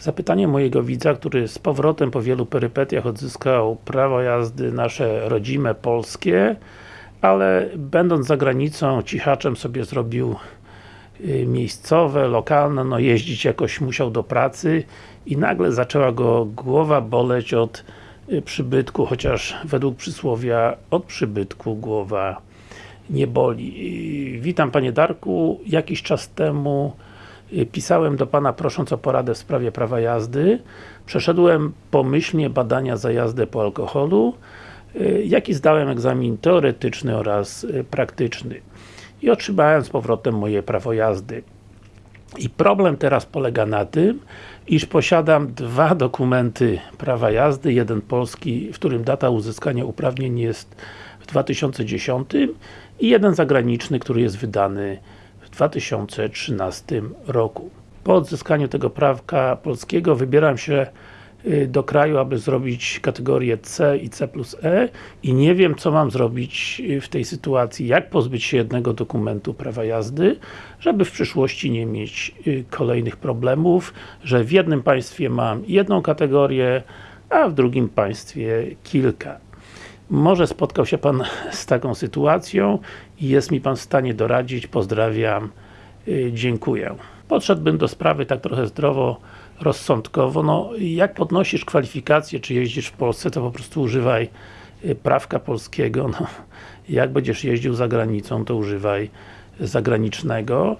Zapytanie mojego widza, który z powrotem po wielu perypetiach odzyskał prawo jazdy nasze rodzime, polskie ale będąc za granicą, cichaczem sobie zrobił y, miejscowe, lokalne, no jeździć jakoś musiał do pracy i nagle zaczęła go głowa boleć od y, przybytku, chociaż według przysłowia od przybytku głowa nie boli. Y, Witam Panie Darku, jakiś czas temu pisałem do Pana prosząc o poradę w sprawie prawa jazdy. Przeszedłem pomyślnie badania za jazdę po alkoholu, jaki zdałem egzamin teoretyczny oraz praktyczny i otrzymałem z powrotem moje prawo jazdy. I problem teraz polega na tym, iż posiadam dwa dokumenty prawa jazdy, jeden polski, w którym data uzyskania uprawnień jest w 2010 i jeden zagraniczny, który jest wydany 2013 roku. Po odzyskaniu tego prawka polskiego wybieram się Y, do kraju, aby zrobić kategorię C i C plus E i nie wiem, co mam zrobić y, w tej sytuacji, jak pozbyć się jednego dokumentu prawa jazdy, żeby w przyszłości nie mieć y, kolejnych problemów, że w jednym państwie mam jedną kategorię, a w drugim państwie kilka. Może spotkał się Pan z taką sytuacją i jest mi Pan w stanie doradzić. Pozdrawiam. Dziękuję. Podszedłbym do sprawy tak trochę zdrowo rozsądkowo, no jak podnosisz kwalifikacje, czy jeździsz w Polsce, to po prostu używaj y, prawka polskiego, no jak będziesz jeździł za granicą, to używaj zagranicznego.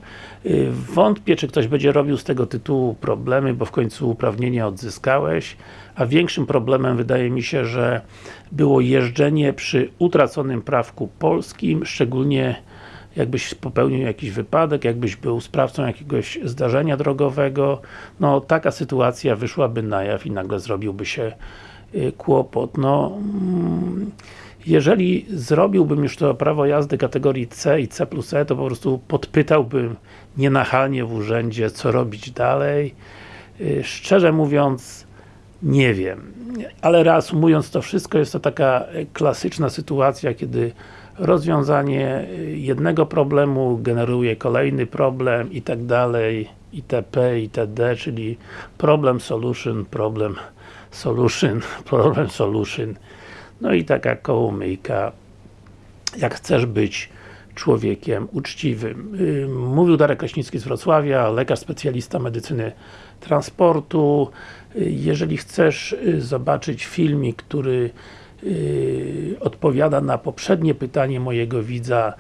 Y, wątpię, czy ktoś będzie robił z tego tytułu problemy, bo w końcu uprawnienia odzyskałeś, a większym problemem wydaje mi się, że było jeżdżenie przy utraconym prawku polskim, szczególnie jakbyś popełnił jakiś wypadek, jakbyś był sprawcą jakiegoś zdarzenia drogowego, no taka sytuacja wyszłaby na jaw i nagle zrobiłby się y, kłopot. No, mm, jeżeli zrobiłbym już to prawo jazdy kategorii C i C plus E, to po prostu podpytałbym nienachalnie w urzędzie, co robić dalej. Y, szczerze mówiąc, nie wiem. Ale reasumując to wszystko, jest to taka klasyczna sytuacja, kiedy rozwiązanie jednego problemu generuje kolejny problem i tak dalej itp. itd. czyli problem solution, problem solution, problem solution no i taka kołomyjka jak chcesz być człowiekiem uczciwym. Mówił Darek Kraśnicki z Wrocławia, lekarz specjalista medycyny transportu. Jeżeli chcesz zobaczyć filmik, który odpowiada na poprzednie pytanie mojego widza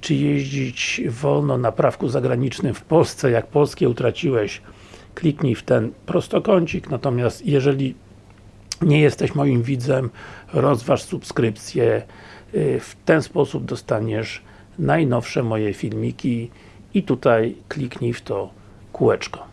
czy jeździć wolno na prawku zagranicznym w Polsce, jak polskie utraciłeś kliknij w ten prostokącik, natomiast jeżeli nie jesteś moim widzem, rozważ subskrypcję yy, w ten sposób dostaniesz najnowsze moje filmiki i tutaj kliknij w to kółeczko.